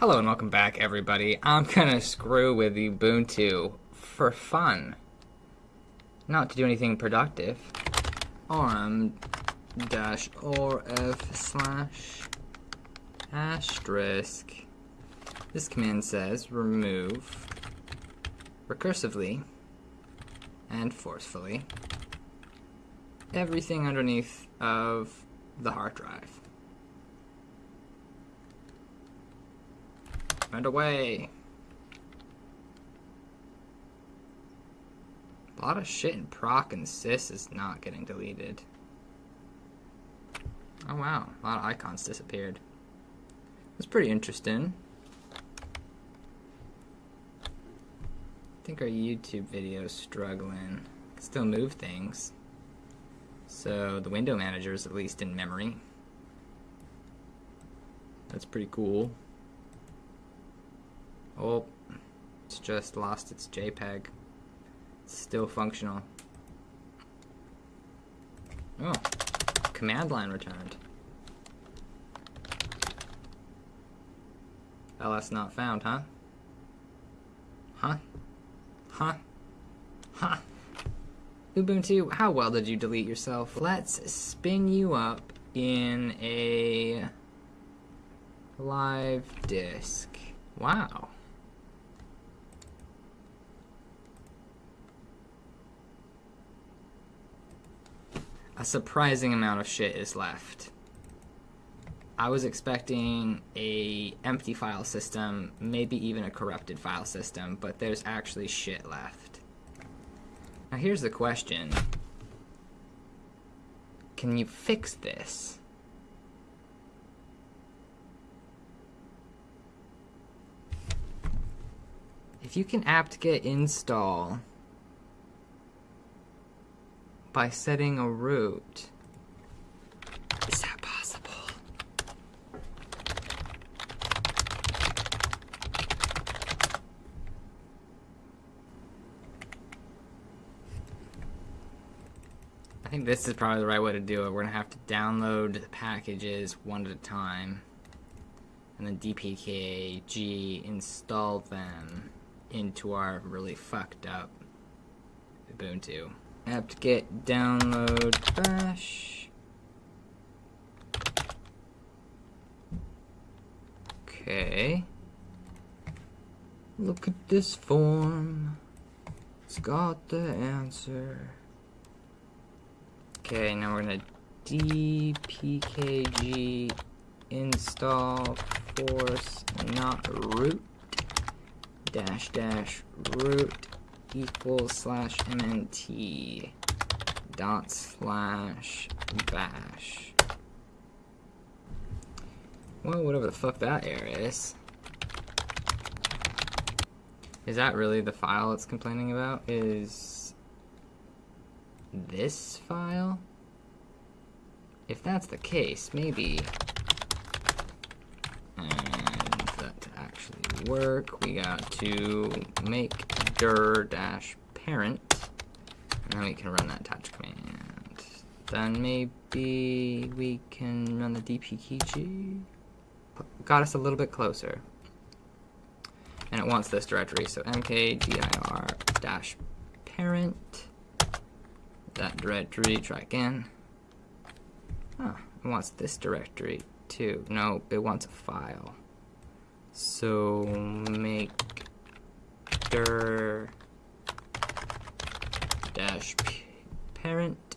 Hello and welcome back, everybody. I'm gonna screw with Ubuntu for fun, not to do anything productive. rm dash rf slash asterisk. This command says remove recursively and forcefully everything underneath of the hard drive. Run away. A lot of shit in proc and sys is not getting deleted. Oh wow, a lot of icons disappeared. That's pretty interesting. I think our YouTube video is struggling. Can still move things. So the window manager is at least in memory. That's pretty cool. Oh, it's just lost its JPEG. It's still functional. Oh, command line returned. LS not found, huh? Huh? Huh? Huh? Ubuntu, how well did you delete yourself? Let's spin you up in a live disk. Wow. A surprising amount of shit is left. I was expecting a empty file system, maybe even a corrupted file system, but there's actually shit left. Now here's the question. Can you fix this? If you can apt-get install by setting a root. Is that possible? I think this is probably the right way to do it. We're gonna have to download the packages one at a time and then dpkg install them into our really fucked up Ubuntu apt-get download bash. Okay. Look at this form. It's got the answer. Okay, now we're gonna dpkg install force not root dash dash root equals slash mnt dot slash bash. Well, whatever the fuck that error is. Is that really the file it's complaining about? Is this file? If that's the case, maybe And that to actually work, we got to make dir dash parent, and then we can run that touch command. Then maybe we can run the dpkg. Got us a little bit closer. And it wants this directory, so mkdir dash parent. That directory, try again. Huh, it wants this directory too. No, it wants a file. So make dir dash parent.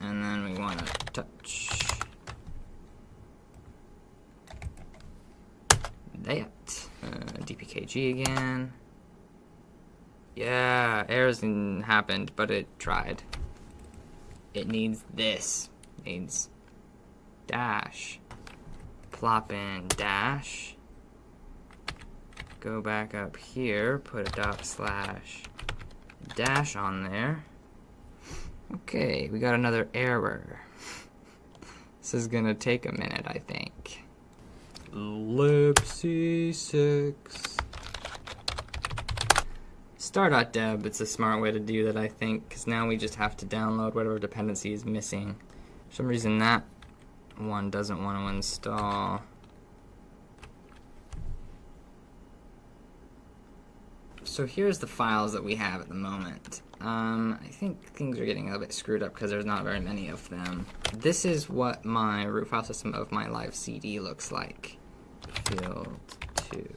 And then we want to touch that. Uh, dpkg again. Yeah errors happened but it tried. It needs this. It needs dash. Plop in dash, go back up here, put a dot slash dash on there. Okay, we got another error. This is gonna take a minute, I think. libc6 star.deb, it's a smart way to do that, I think, because now we just have to download whatever dependency is missing. For some reason that one doesn't want to install. So here's the files that we have at the moment. Um, I think things are getting a little bit screwed up because there's not very many of them. This is what my root file system of my live CD looks like. Field 2.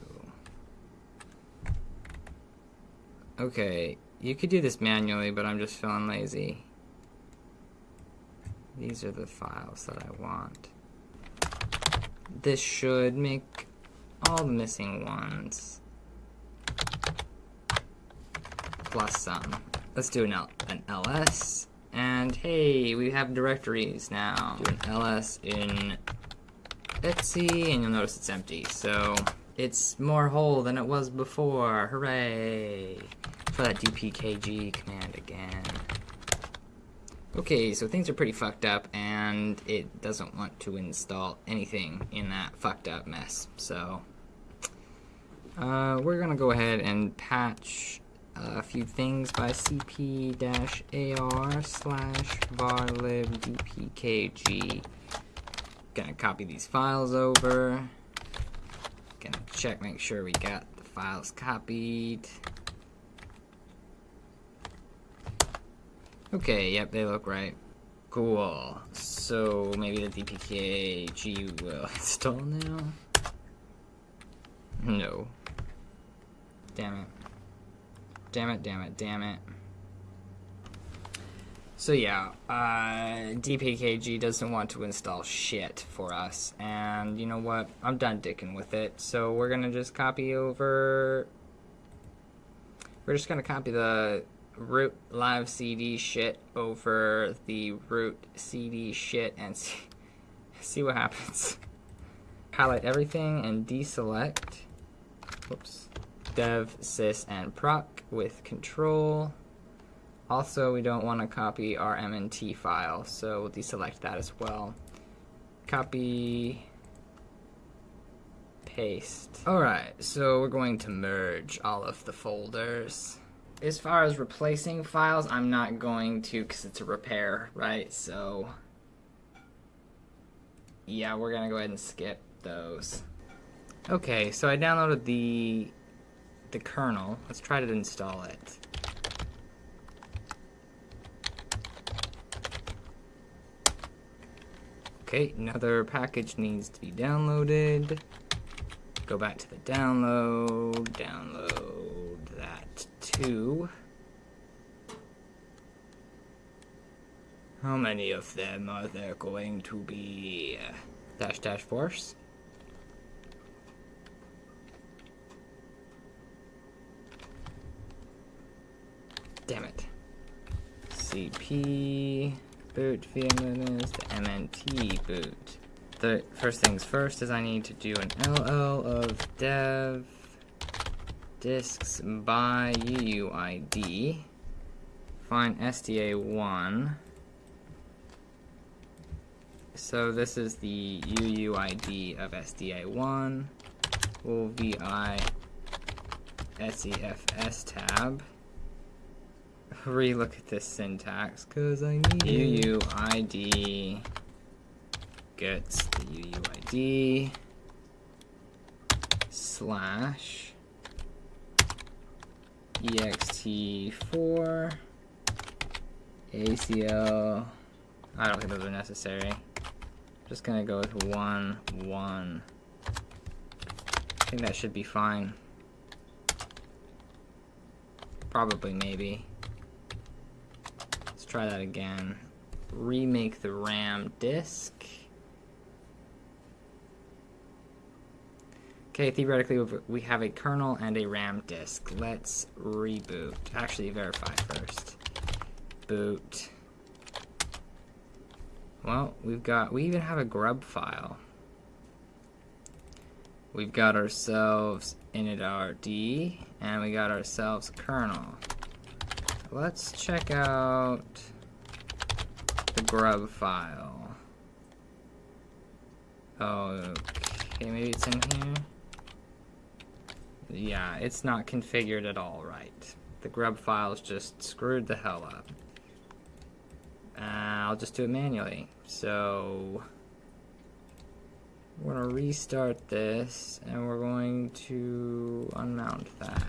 Okay, you could do this manually, but I'm just feeling lazy. These are the files that I want. This should make all the missing ones. Plus some. Let's do an, L an ls. And hey, we have directories now. Do an ls in Etsy, and you'll notice it's empty. So it's more whole than it was before. Hooray! Try that dpkg command again. Okay, so things are pretty fucked up, and it doesn't want to install anything in that fucked up mess. So uh, we're gonna go ahead and patch Uh, a few things by cp-ar slash varlibdpkg. Gonna copy these files over. Gonna check, make sure we got the files copied. Okay, yep, they look right. Cool. So maybe the DPKG will install now? No. Damn it. Damn it, damn it, damn it. So yeah, uh, DPKG doesn't want to install shit for us, and you know what? I'm done dicking with it. So we're gonna just copy over. We're just gonna copy the root live CD shit over the root CD shit and see, see what happens. Highlight everything and deselect. Whoops. Dev, sys, and proc with control. Also, we don't want to copy our MNT file, so we'll deselect that as well. Copy, paste. Alright, so we're going to merge all of the folders. As far as replacing files, I'm not going to because it's a repair, right? So, yeah, we're going to go ahead and skip those. Okay, so I downloaded the the kernel. Let's try to install it. Okay, another package needs to be downloaded. Go back to the download, download that too. How many of them are there going to be? Uh, dash dash force. Damn it. CP boot VMNS to MNT boot. The first things first is I need to do an LL of dev disks by UUID. Find SDA1. So this is the UUID of SDA1. We'll VI SEFS tab relook at this syntax because I need UUID gets the UUID slash ext4 ACL. I don't think those are necessary. I'm just gonna go with one one. I think that should be fine. Probably, maybe try that again. Remake the RAM disk. Okay, theoretically we have a kernel and a RAM disk. Let's reboot. Actually, verify first. Boot. Well, we've got, we even have a grub file. We've got ourselves initRD, and we got ourselves kernel. Let's check out the grub file. Oh, okay, maybe it's in here. Yeah, it's not configured at all right. The grub file's just screwed the hell up. Uh, I'll just do it manually. So, we're to restart this, and we're going to unmount that.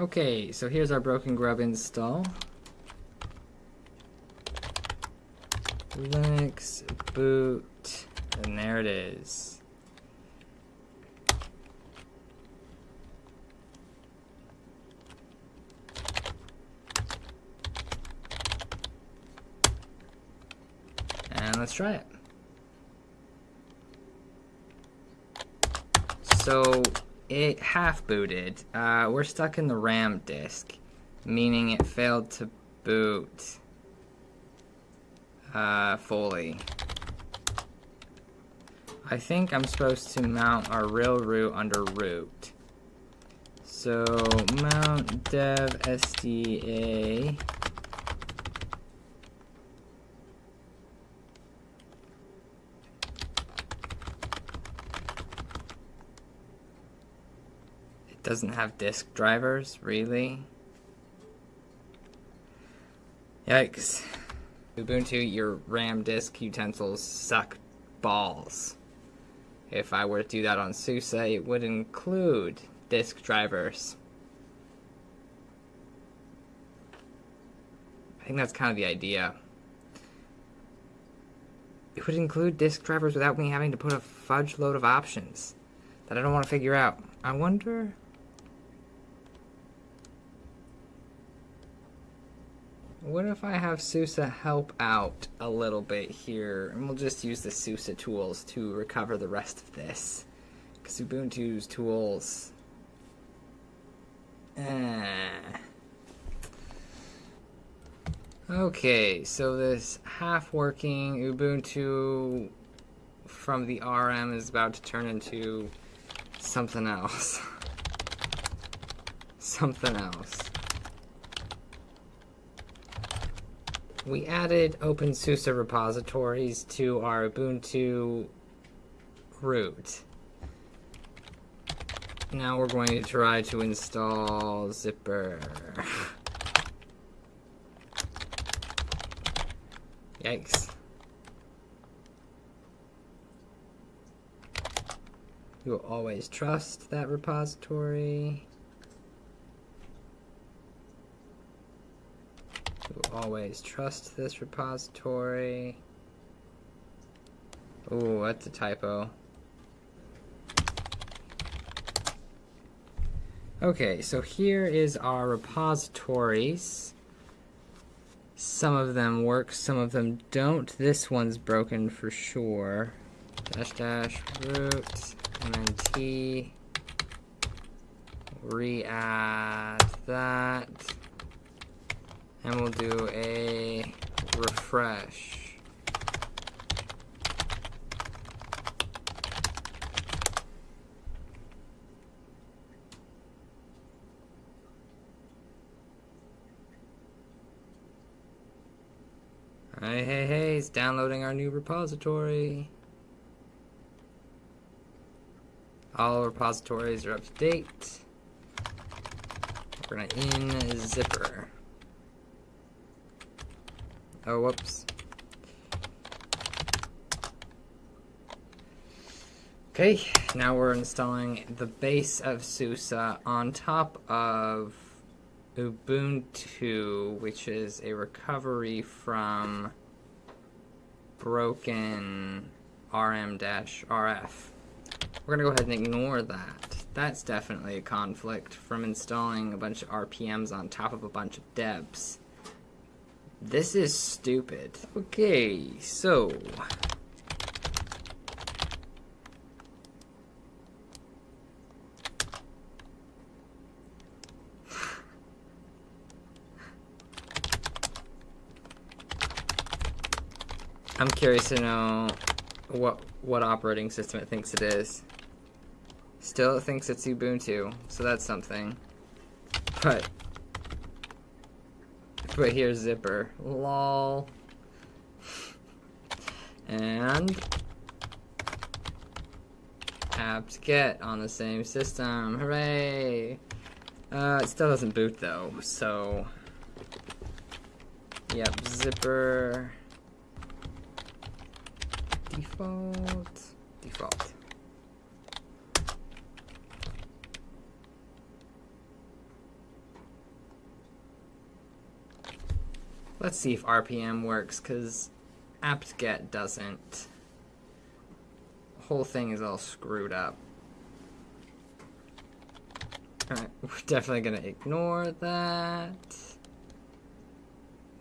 Okay, so here's our broken grub install. Linux boot, and there it is. And let's try it. So it half booted. Uh, we're stuck in the RAM disk, meaning it failed to boot uh, fully. I think I'm supposed to mount our real root under root. So mount dev SDA doesn't have disk drivers, really? Yikes. Ubuntu, your RAM disk utensils suck balls. If I were to do that on SUSE, it would include disk drivers. I think that's kind of the idea. It would include disk drivers without me having to put a fudge load of options that I don't want to figure out. I wonder... What if I have SUSE help out a little bit here, and we'll just use the SUSE tools to recover the rest of this. Because Ubuntu's tools... Eh. Okay, so this half-working Ubuntu from the RM is about to turn into something else. something else. We added OpenSUSE repositories to our Ubuntu root. Now we're going to try to install Zypper. Yikes. You will always trust that repository. Always trust this repository. Oh, that's a typo. Okay, so here is our repositories. Some of them work, some of them don't. This one's broken for sure. Dash dash root mnt re-add that and we'll do a refresh. Hey, hey, hey, it's downloading our new repository. All repositories are up to date. We're gonna in Zypper. Oh, whoops. Okay, now we're installing the base of SUSE on top of Ubuntu, which is a recovery from broken rm-rf. We're going to go ahead and ignore that. That's definitely a conflict from installing a bunch of RPMs on top of a bunch of debs. This is stupid. Okay, so... I'm curious to know what what operating system it thinks it is. Still, it thinks it's Ubuntu, so that's something. But but here's zypper. Lol. And apt-get on the same system. Hooray! Uh, it still doesn't boot though, so yep, default default. Let's see if RPM works, because apt-get doesn't. Whole thing is all screwed up. Alright, we're definitely gonna ignore that.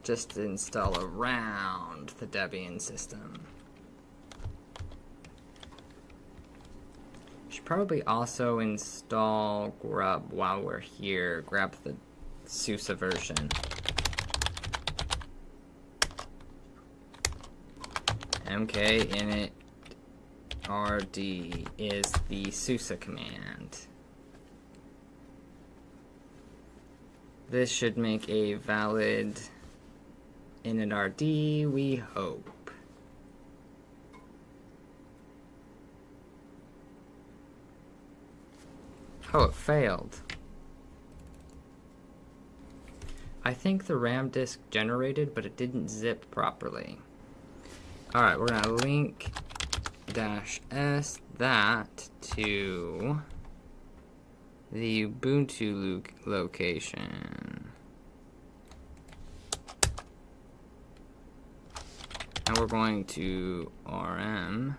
Just install around the Debian system. Should probably also install grub while we're here. Grab the SUSE version. Mk init rd is the SUSE command. This should make a valid initRD, we hope. Oh, it failed. I think the RAM disk generated, but it didn't zip properly. Alright, we're gonna link dash s that to the Ubuntu lo location. And we're going to rm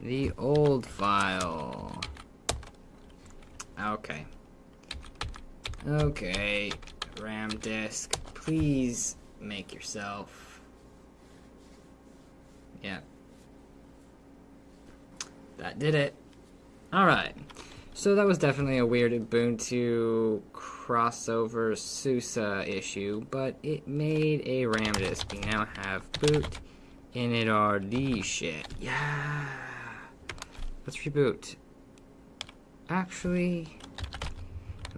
the old file. Okay. Okay, RAM disk, please make yourself. Yeah. That did it. Alright. So that was definitely a weird Ubuntu crossover SUSE issue, but it made a RAM disk. We now have boot initRD shit. Yeah. Let's reboot. Actually,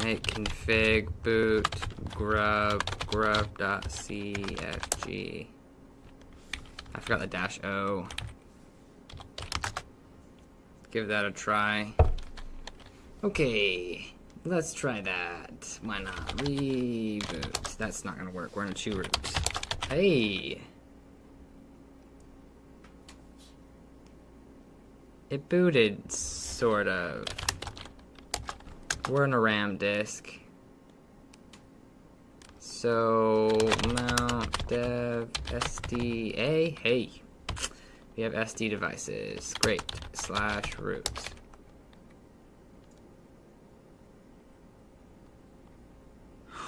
make config boot grub grub.cfg. I forgot the dash O. Give that a try. Okay, let's try that. Why not? Reboot. That's not gonna work. We're in a chroot. Hey! It booted, sort of. We're in a RAM disk. So, mount dev SDA. Hey, we have SD devices. Great. Slash root.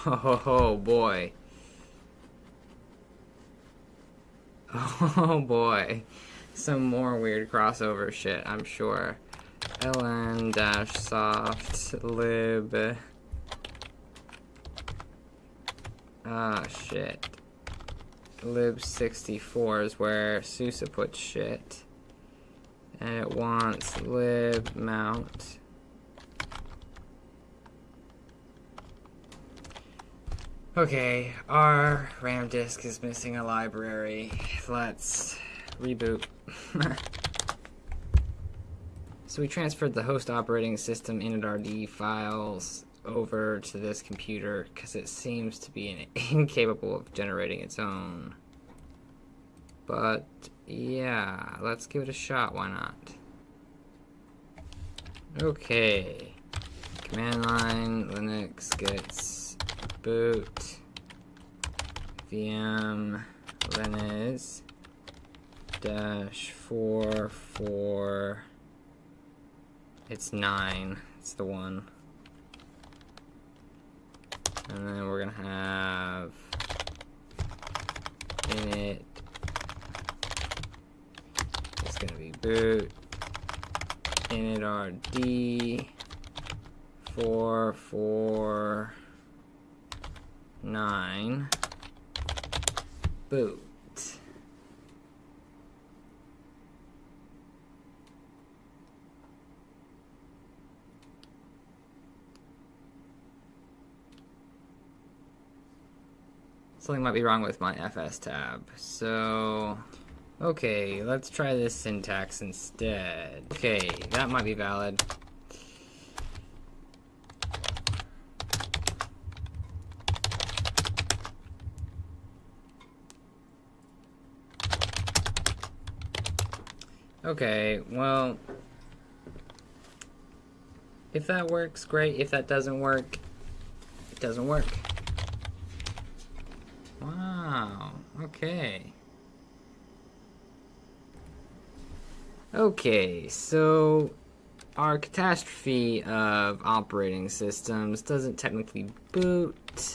Oh boy. Oh boy. Some more weird crossover shit, I'm sure. Ln dash soft lib. Ah, shit. lib64 is where SUSE puts shit. And it wants lib mount. Okay, our RAM disk is missing a library. Let's reboot. we transferred the host operating system initRD files over to this computer because it seems to be incapable of generating its own. But yeah, let's give it a shot, why not? Okay. Command line Linux gets boot VM Linux dash four four it's nine. It's the one. And then we're gonna have init. It's gonna be boot. initRD four four nine, boot. Something might be wrong with my FS tab. So, okay, let's try this syntax instead. Okay, that might be valid. Okay, well, if that works, great. If that doesn't work, it doesn't work. Okay. Okay, so our catastrophe of operating systems doesn't technically boot,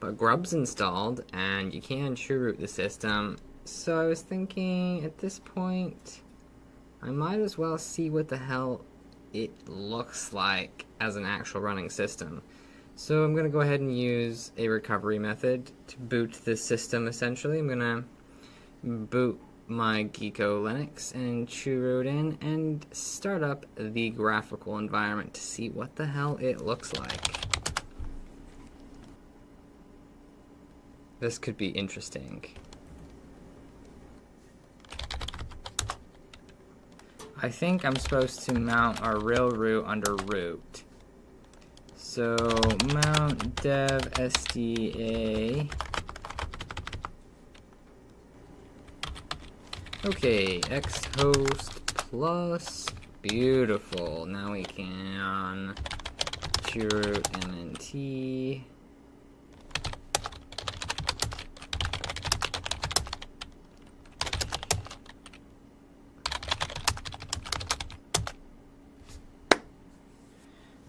but Grub's installed, and you can chroot the system. So I was thinking, at this point, I might as well see what the hell it looks like as an actual running system. So I'm going to go ahead and use a recovery method to boot this system, essentially. I'm going to boot my Gecko Linux and chroot in and start up the graphical environment to see what the hell it looks like. This could be interesting. I think I'm supposed to mount our real root under root. So mount dev SDA Okay, X host plus. Beautiful. Now we can chroot MNT.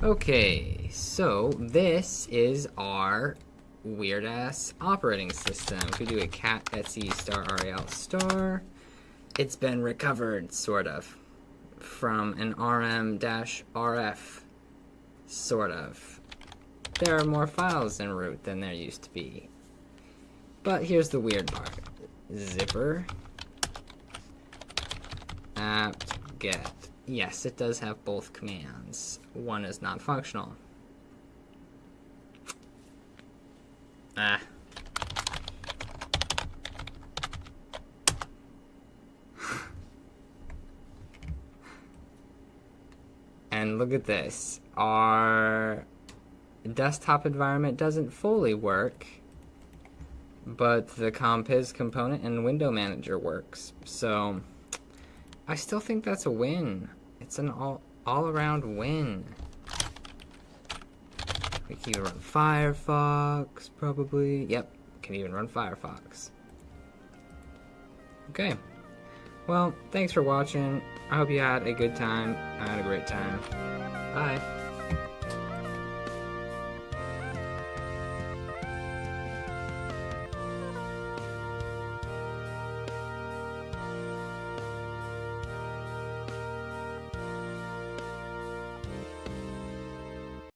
Okay, so this is our weird ass operating system. If We do a cat etsy star rel star it's been recovered, sort of, from an rm-rf, sort of. There are more files in root than there used to be. But here's the weird part. Zypper apt get. Yes, it does have both commands. One is not And look at this. Our desktop environment doesn't fully work, but the compiz component and window manager works. So I still think that's a win. It's an all, all around win. We can even run Firefox, probably. Yep, can even run Firefox. Okay. Well, thanks for watching. I hope you had a good time. I had a great time. Bye.